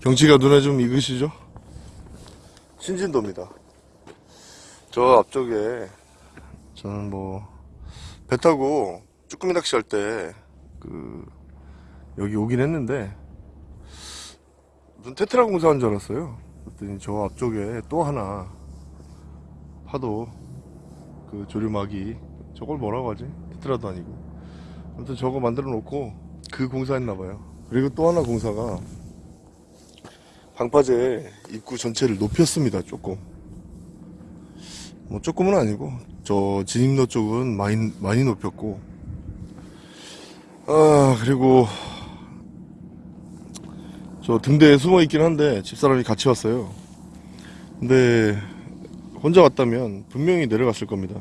경치가 눈에 좀 익으시죠? 신진도입니다. 저 앞쪽에 저는 뭐 배 타고 쭈꾸미 낚시할 때 그 여기 오긴 했는데 무슨 테트라 공사한 줄 알았어요. 그랬더니 저 앞쪽에 또 하나 파도 그 조류막이 저걸 뭐라고 하지? 테트라도 아니고 아무튼 저거 만들어 놓고 그 공사했나 봐요. 그리고 또 하나 공사가 방파제 입구 전체를 높였습니다. 조금. 뭐 조금은 아니고 저 진입로 쪽은 많이 많이 높였고 아 그리고 저 등대에 숨어 있긴 한데 집사람이 같이 왔어요. 근데 혼자 왔다면 분명히 내려갔을 겁니다.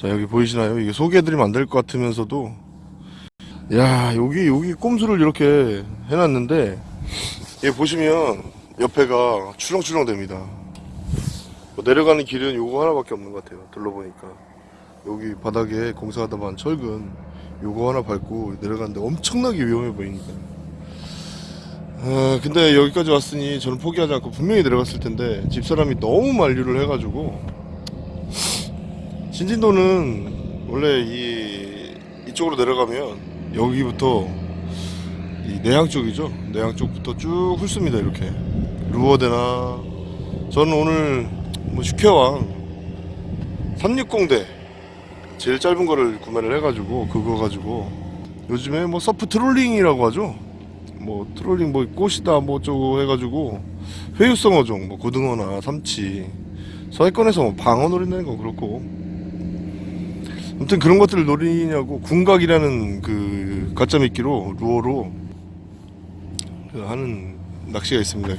자 여기 보이시나요? 이게 소개해드리면 안 될 것 같으면서도 야 여기 여기 꼼수를 이렇게 해놨는데 얘 보시면 옆에가 출렁출렁 됩니다. 뭐 내려가는 길은 요거 하나밖에 없는 것 같아요. 둘러보니까 여기 바닥에 공사하다 만 철근 요거 하나 밟고 내려가는데 엄청나게 위험해 보이니까. 아, 근데 여기까지 왔으니 저는 포기하지 않고 분명히 내려갔을 텐데 집사람이 너무 만류를 해가지고 신진도는 원래 이 이쪽으로 내려가면 여기부터 이 내항 쪽이죠. 내항 쪽부터 쭉 훑습니다. 이렇게 루어대나 저는 오늘 뭐 슈케왕 360대 제일 짧은 거를 구매를 해가지고 그거 가지고 요즘에 뭐 surf trolling이라고 하죠. 뭐 trolling 뭐 꽃이다 뭐 어쩌고 해가지고 회유성 어종 뭐 고등어나 삼치 서해권에서 뭐 방어 노린다는 건 그렇고 아무튼 그런 것들을 노리냐고 군각이라는 그 가짜 미끼로 루어로 그 하는 낚시가 있습니다.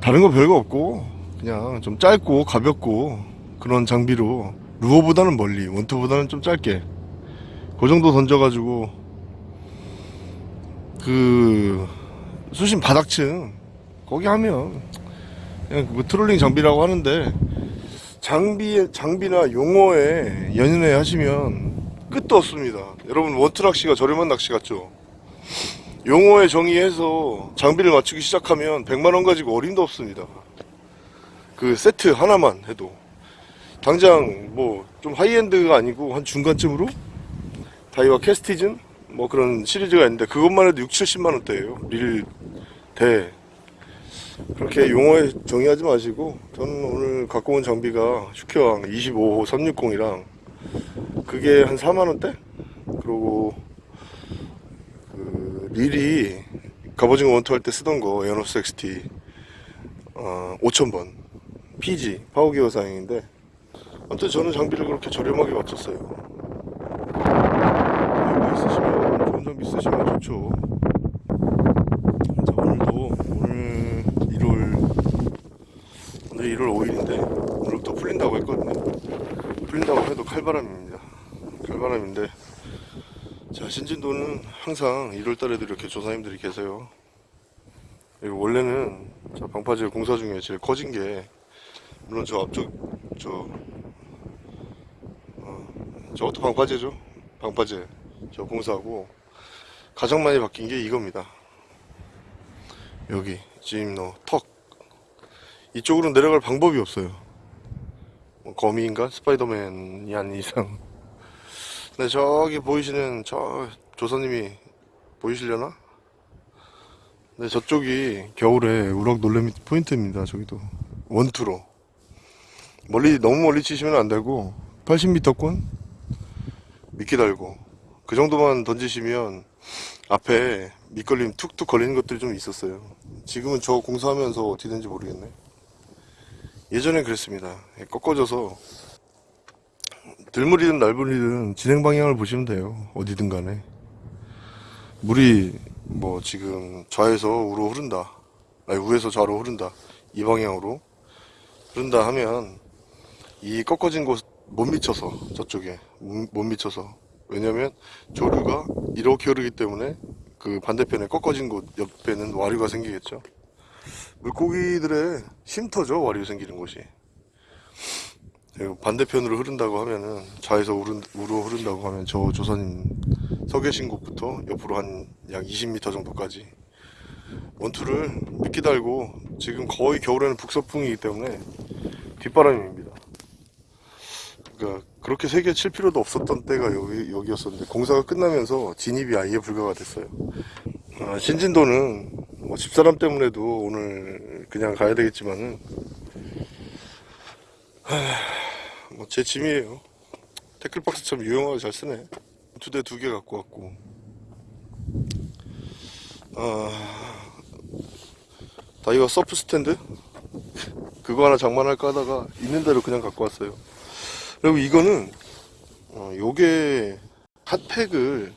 다른 거 별거 없고 그냥 좀 짧고 가볍고 그런 장비로 루어보다는 멀리 원투보다는 좀 짧게 그 정도 던져가지고 그 수심 바닥층 거기 하면 그냥 뭐 트롤링 장비라고 하는데 장비 장비나 용어에 연연해 하시면 끝도 없습니다. 여러분 원투 낚시가 저렴한 낚시 같죠? 용어에 정의해서 장비를 맞추기 시작하면 100만원 가지고 어림도 없습니다. 그 세트 하나만 해도. 당장 뭐 좀 high-end가 아니고 한 중간쯤으로 다이와 캐스티즌 뭐 그런 시리즈가 있는데 그것만 해도 6, 70만원대예요. 릴, 대. 그렇게 용어에 정의하지 마시고 저는 오늘 갖고 온 장비가 슈케왕 25호 360이랑 그게 한 4만원대? 그리고 그 릴이 갑오징어 원투 할 때 쓰던 거 에어노스 XT 어, 5000번. PG power gear 사양인데 아무튼 저는 장비를 그렇게 저렴하게 맞췄어요. 이거 있으시면 좋은 장비 쓰시면 좋죠. 자 오늘도 오늘 1월 오늘 1월 5일인데 오늘부터 풀린다고 했거든요. 풀린다고 해도 칼바람입니다. 칼바람인데 자 신진도는 항상 1월달에도 이렇게 조사님들이 계세요. 그리고 원래는 저 방파제 공사 중에 제일 커진 게 물론 저 앞쪽 저 어, 저것도 방파제죠. 방파제. 저 공사하고 가장 많이 바뀐 게 이겁니다. 여기 지임로 턱. 이쪽으로 내려갈 방법이 없어요. 뭐 거미인가? 스파이더맨이 아닌 이상 네, 저기 보이시는 저 조사님이 보이시려나? 네, 저쪽이 겨울에 우럭 놀래미 포인트입니다. 저기도 원투로 멀리 너무 멀리 치시면 안 되고 80m권 미끼 달고 그 정도만 던지시면 앞에 밑걸림 툭툭 걸리는 것들이 좀 있었어요. 지금은 저 공사하면서 어떻게 된지 모르겠네. 예전엔 그랬습니다. 꺾어져서 들물이든 날물이든 진행 방향을 보시면 돼요. 어디든 간에. 물이 뭐 지금 좌에서 우로 흐른다. 아니 우에서 좌로 흐른다. 이 방향으로 흐른다 하면 이 꺾어진 곳 못 미쳐서 저쪽에 못 미쳐서 왜냐면 조류가 이렇게 흐르기 때문에 그 반대편에 꺾어진 곳 옆에는 와류가 생기겠죠. 물고기들의 쉼터죠 와류 생기는 곳이. 그리고 반대편으로 흐른다고 하면은 좌에서 우로 흐른다고 하면 저 조사님 서 계신 곳부터 옆으로 한 약 20m 정도까지 원투를 미끼 달고 지금 거의 겨울에는 북서풍이기 때문에 뒷바람입니다. 그러니까 그렇게 세게 칠 필요도 없었던 때가 여기, 여기였었는데 공사가 끝나면서 진입이 아예 불가가 됐어요. 아, 신진도는 뭐 집사람 때문에도 오늘 그냥 가야 되겠지만은 뭐 제 짐이에요. tackle box 참 유용하게 잘 쓰네. 두 대 두 개 갖고 왔고. 아, 다이와 surf stand? 그거 하나 장만할까 하다가 있는 대로 그냥 갖고 왔어요. 그리고 이거는, 어, 요게 핫팩을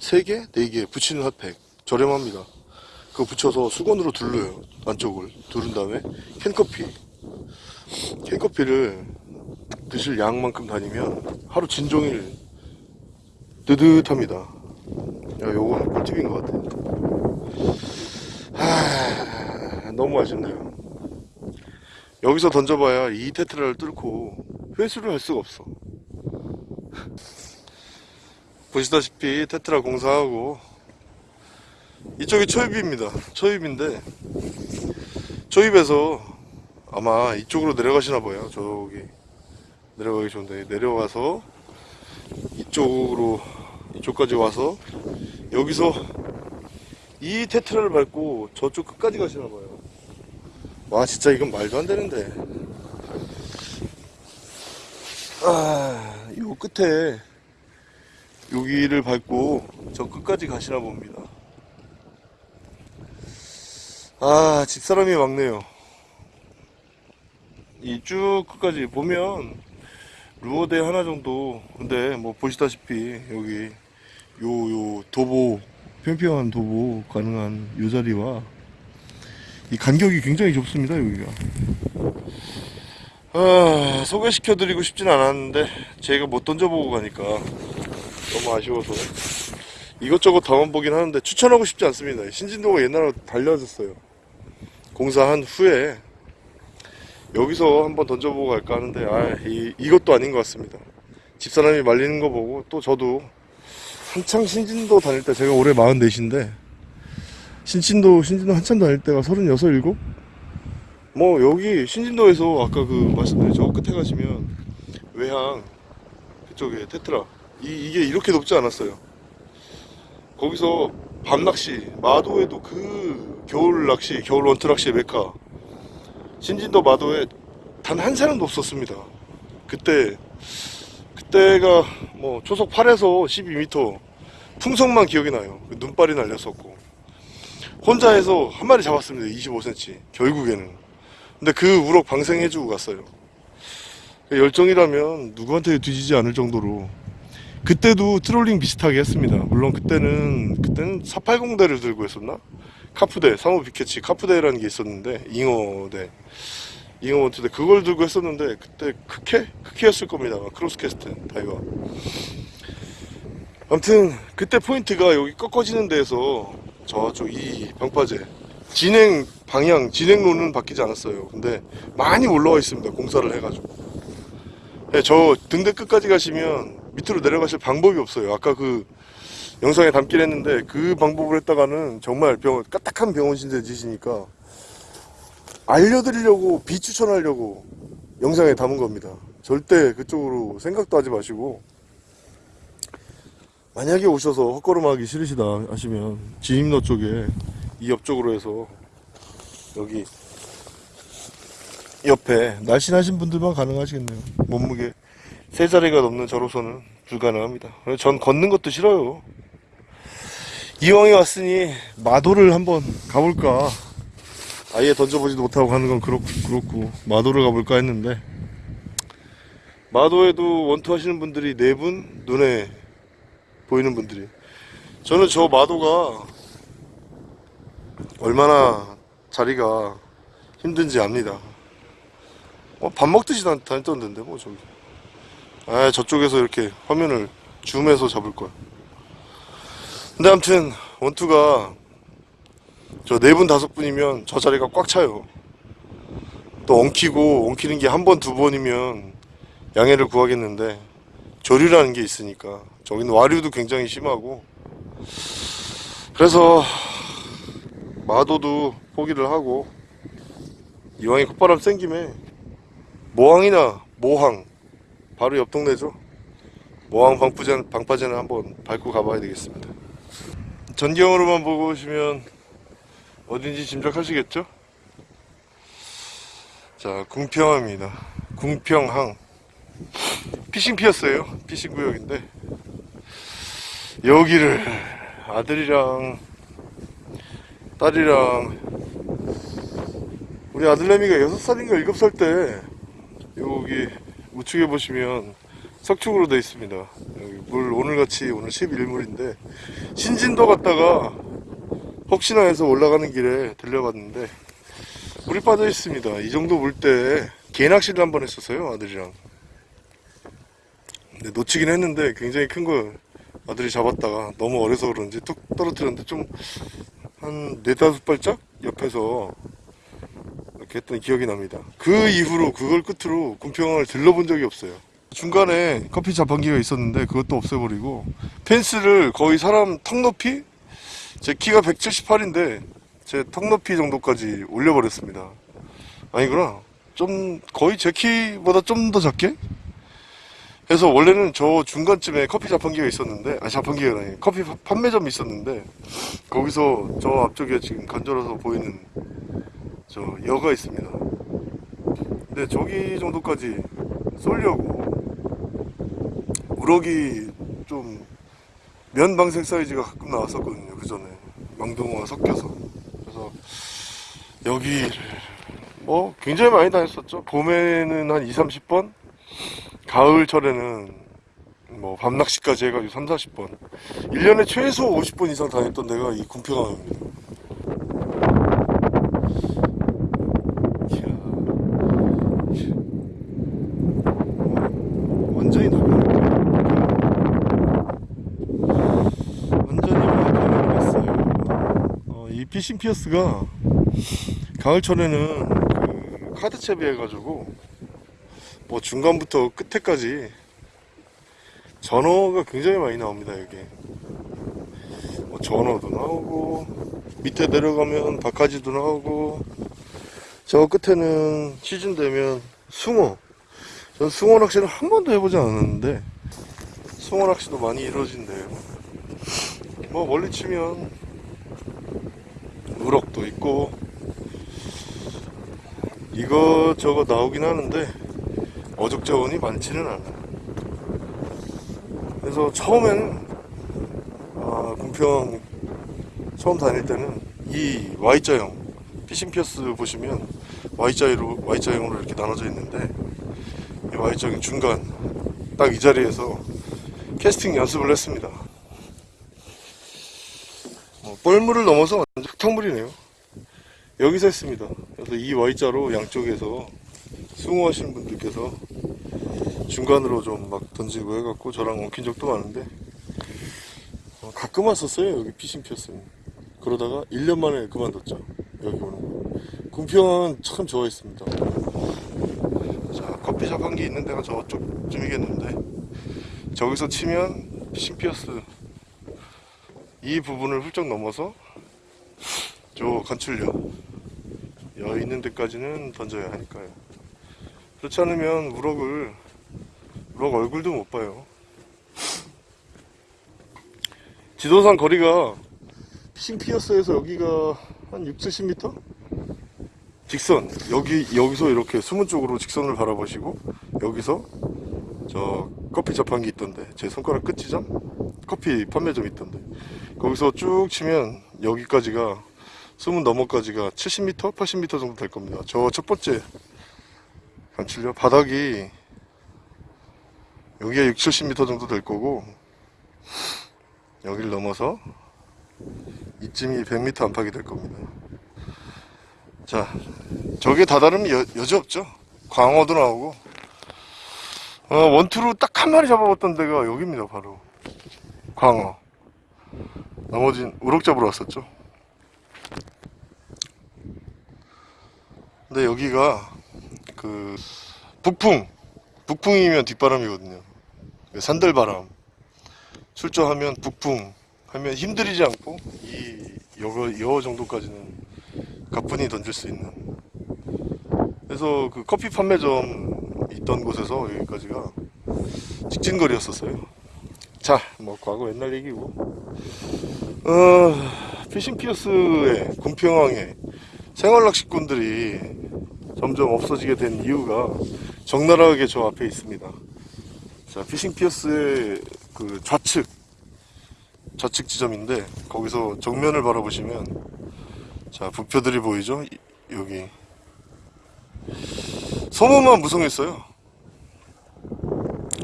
3개? 4개 붙이는 핫팩. 저렴합니다. 그거 붙여서 수건으로 둘러요. 안쪽을. 두른 다음에 캔커피. 캔커피를 드실 양만큼 다니면 하루 진종일 뜨뜻합니다. 야, 요거는 꿀팁인 것 같아요. 하, 너무 아쉽네요. 여기서 던져봐야 이 테트라를 뚫고 회수를 할 수가 없어. 보시다시피 테트라 공사하고 이쪽이 초입입니다. 초입인데 초입에서 아마 이쪽으로 내려가시나 봐요. 저기 내려가기 좋은데 내려가서 이쪽으로 이쪽까지 와서 여기서 이 테트라를 밟고 저쪽 끝까지 가시나 봐요. 와 진짜 이건 말도 안 되는데. 아, 요 끝에 여기를 밟고 저 끝까지 가시나 봅니다. 아, 집사람이 막네요. 이 쭉 끝까지 보면 루어대 하나 정도. 근데 뭐 보시다시피 여기 요 요 도보 평평한 도보 가능한 요 자리와 이 간격이 굉장히 좁습니다 여기가. 아, 소개시켜 드리고 싶진 않았는데 제가 못 던져보고 가니까 너무 아쉬워서 이것저것 담아보긴 하는데 추천하고 싶지 않습니다. 신진도가 옛날에 달려졌어요. 공사한 후에 여기서 한번 던져보고 갈까 하는데 아, 이, 이것도 아닌 것 같습니다. 집사람이 말리는 거 보고 또 저도 한창 신진도 다닐 때 제가 올해 44인데 신진도 신진도 한참 다닐 때가 36, 7? 뭐 여기 신진도에서 아까 그 말씀드린 저 끝에 가시면 외항 그쪽에 테트라 이, 이게 이렇게 높지 않았어요. 거기서 밤낚시 마도에도 그 겨울 낚시 겨울 원투 낚시 메카 신진도 마도에 단 한 사람도 없었습니다. 그때 그때가 뭐 초속 8에서 12m 풍성만 기억이 나요. 그 눈발이 날렸었고 혼자 해서 한 마리 잡았습니다. 25cm 결국에는. 근데 그 우럭 방생해주고 갔어요. 열정이라면 누구한테 뒤지지 않을 정도로 그때도 트롤링 비슷하게 했습니다. 물론 그때는 그때는 480대를 들고 했었나? 카프대, 상호 비캐치 카프대라는 게 있었는데 잉어대, 잉어 원투대 그걸 들고 했었는데 그때 크캐? 크캐였을 겁니다. 크로스캐스트 다이와. 아무튼 그때 포인트가 여기 꺾어지는 데에서 저쪽 이 방파제 진행 방향 진행로는 바뀌지 않았어요. 근데 많이 올라와 있습니다. 공사를 해가지고. 네, 저 등대 끝까지 가시면 밑으로 내려가실 방법이 없어요. 아까 그 영상에 담긴 했는데 그 방법을 했다가는 정말 병원 까딱한 병원 신세 지시니까 알려드리려고 비추천하려고 영상에 담은 겁니다. 절대 그쪽으로 생각도 하지 마시고 만약에 오셔서 헛걸음하기 싫으시다 하시면 진입로 쪽에 이 옆쪽으로 해서 여기 옆에 날씬하신 분들만 가능하시겠네요. 몸무게 세 자리가 넘는 저로서는 불가능합니다. 전 걷는 것도 싫어요. 이왕에 왔으니 마도를 한번 가볼까. 아예 던져보지도 못하고 가는 건 그렇고, 그렇고 마도를 가볼까 했는데 마도에도 원투 하시는 분들이 네 분 눈에 보이는 분들이 저는 저 마도가 얼마나 자리가 힘든지 압니다. 어, 밥 먹듯이 다- 다녔던데 뭐 저기. 아 저쪽에서 이렇게 화면을 줌해서 잡을 거야. 근데 아무튼 원투가 저 네 분 다섯 분이면 저 자리가 꽉 차요. 또 엉키고 엉키는 게 한 번 두 번이면 양해를 구하겠는데 조류라는 게 있으니까 저기는 와류도 굉장히 심하고. 그래서 마도도 포기를 하고 이왕에 콧바람 쌩 김에 모항이나 모항 바로 옆 동네죠. 모항 방파제, 방파제는 한번 밟고 가봐야 되겠습니다 전경으로만 보고 오시면 어딘지 짐작하시겠죠? 자 궁평항입니다. 궁평항. 피싱 피었어요. 피싱 구역인데. 여기를 아들이랑 딸이랑 우리 아들내미가 6살인가 7살 때 여기 우측에 보시면 석축으로 되어 있습니다. 여기 물 오늘같이 오늘 11물인데 신진도 갔다가 혹시나 해서 올라가는 길에 들려봤는데 물이 빠져 있습니다 이 정도 물 때 개낚시를 한 번 했었어요 아들이랑 근데 놓치긴 했는데 굉장히 큰 걸 아들이 잡았다가 너무 어려서 그런지 뚝 떨어뜨렸는데 좀 한 네다섯 발짝 옆에서 이렇게 했던 기억이 납니다. 그 이후로 그걸 끝으로 군평을 들러본 적이 없어요. 중간에 커피 자판기가 있었는데 그것도 없애버리고 펜스를 거의 사람 턱 높이 제 키가 178인데 제 턱 높이 정도까지 올려버렸습니다. 아니구나. 좀 거의 제 키보다 좀 더 작게 해서 원래는 저 중간쯤에 커피 자판기가 있었는데 아 자판기가 아니 커피 파- 판매점이 있었는데 거기서 저 앞쪽에 지금 간절어서 보이는 저 여가 있습니다 근데 저기 정도까지 쏠려고 우럭이 좀 면방생 사이즈가 가끔 나왔었거든요 그 전에. 망둥어가 섞여서. 그래서 여기를 뭐 굉장히 많이 다녔었죠. 봄에는 한 2, 30번 가을철에는 뭐 밤낚시까지 해가지고 3, 40번. 1년에 최소 50번 이상 다녔던 데가 이 군평항입니다 이야. 어, 완전히 나가네 완전히 변해버렸어요 어, 이 피싱 피어스가 가을철에는 그 카드 채비해 가지고 뭐 중간부터 끝에까지 전어가 굉장히 많이 나옵니다 여기 뭐 전어도 나오고 밑에 내려가면 바카지도 나오고 저 끝에는 시즌 되면 숭어. 전 숭어 낚시는 한 번도 해보지 않았는데 숭어 낚시도 많이 이루어진대요. 뭐 멀리 치면 우럭도 있고 이거저거 나오긴 하는데 어족 자원이 많지는 않아요. 그래서 처음에는 아, 군평 처음 다닐 때는 이 Y자형 피싱 피어스 보시면 Y자로 Y자형으로 이렇게 나눠져 있는데 이 Y자형 중간 딱 이 자리에서 캐스팅 연습을 했습니다. 어, 뻘물을 넘어서 흙탕물이네요. 여기서 했습니다. 그래서 이 Y자로 양쪽에서 수공하시는 분들께서 중간으로 좀 막 던지고 해갖고 저랑 엉킨 적도 많은데 어, 가끔 왔었어요. 여기 피싱 피었으면 그러다가 1년 만에 그만뒀죠. 여기 오는 거. 군평은 참 좋아했습니다. 자 커피숍 한 개 있는 데가 저쪽쯤이겠는데 저기서 치면 피싱 피어스 이 부분을 훌쩍 넘어서 저 간출력 여 있는 데까지는 던져야 하니까요 그렇지 않으면 우럭을 우럭 얼굴도 못 봐요. 지도상 거리가 피싱 피어스에서 여기가 한 6, 70m? 직선 여기 여기서 이렇게 수문 쪽으로 직선을 바라보시고 여기서 저 커피 자판기 있던데 제 손가락 끝지점 커피 판매점 있던데 거기서 쭉 치면 여기까지가 수문 너머까지가 70m, 80m 정도 될 겁니다. 저 첫 번째 관칠려 바닥이 여기가 6, 70m 정도 될 거고 여기를 넘어서 이쯤이 100m 안팎이 될 겁니다. 자 저게 다다르면 여, 여지 없죠? 광어도 나오고. 어, 원투로 딱 한 마리 잡아봤던 데가 여기입니다 바로. 광어. 나머진 우럭 잡으러 왔었죠 근데 여기가 그 북풍 북풍이면 뒷바람이거든요 산들바람 출조하면 북풍 하면 힘들이지 않고 이 여, 여 정도까지는 가뿐히 던질 수 있는. 그래서 그 커피 판매점 있던 곳에서 여기까지가 직진거리였었어요. 자, 뭐 과거 옛날 얘기고. 어, 피싱 피어스의 군평항에 생활 낚시꾼들이 점점 없어지게 된 이유가 적나라하게 저 앞에 있습니다. 자, 피싱 피어스의 그 좌측 좌측 지점인데 거기서 정면을 바라보시면 자 부표들이 보이죠? 이- 여기 소문만 무성했어요.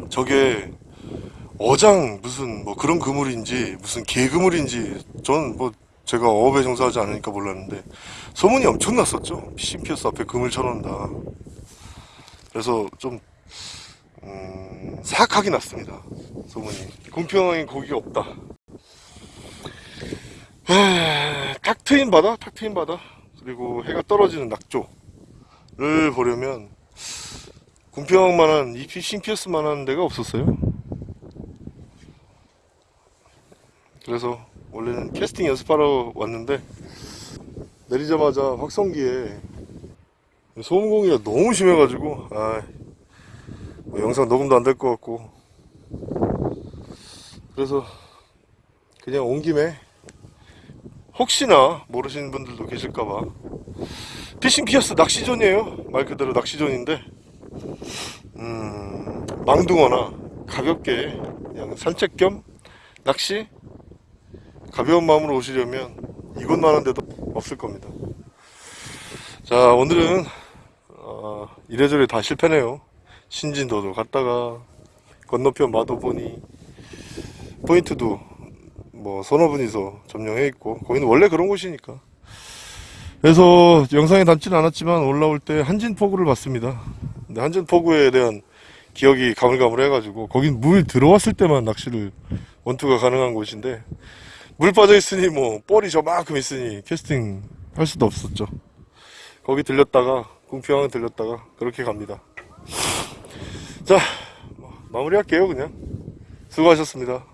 저게 어장 무슨 뭐 그런 그물인지 무슨 개그물인지 전 뭐 제가 어업에 종사하지 않으니까 몰랐는데 소문이 엄청 났었죠. 피싱 피어스 앞에 그물 쳐놓는다. 그래서 좀 음, 사악하게 났습니다. 소문이. 공평하게 고기가 없다. 하, 탁 트인 바다, 탁 트인 바다, 그리고 해가 떨어지는 낙조를 보려면 공평만한 이 피싱 피어스만한 데가 없었어요. 그래서 원래는 캐스팅 연습하러 왔는데 내리자마자 확성기에 소음공기가 너무 심해가지고 아, 뭐 영상 녹음도 안 될 것 같고. 그래서 그냥 온 김에 혹시나 모르시는 분들도 계실까봐 피싱 피어스 낚시존이에요. 말 그대로 낚시존인데 음, 망둥어나 가볍게 그냥 산책 겸 낚시 가벼운 마음으로 오시려면 이곳만한 데도 없을 겁니다. 자 오늘은 어, 이래저래 다 실패네요. 신진도도 갔다가 건너편 마도 보니 포인트도 뭐 서너 분이서 점령해 있고 거기는 원래 그런 곳이니까. 그래서 영상에 담지는 않았지만 올라올 때 한진포구를 봤습니다. 근데 한진포구에 대한 기억이 가물가물해 가지고 거긴 물 들어왔을 때만 낚시를 원투가 가능한 곳인데 물 빠져 있으니 뭐 볼이 저만큼 있으니. 캐스팅 할 수도 없었죠. 거기 들렸다가 궁평항 들렸다가 그렇게 갑니다. 자 뭐, 마무리할게요 그냥. 수고하셨습니다.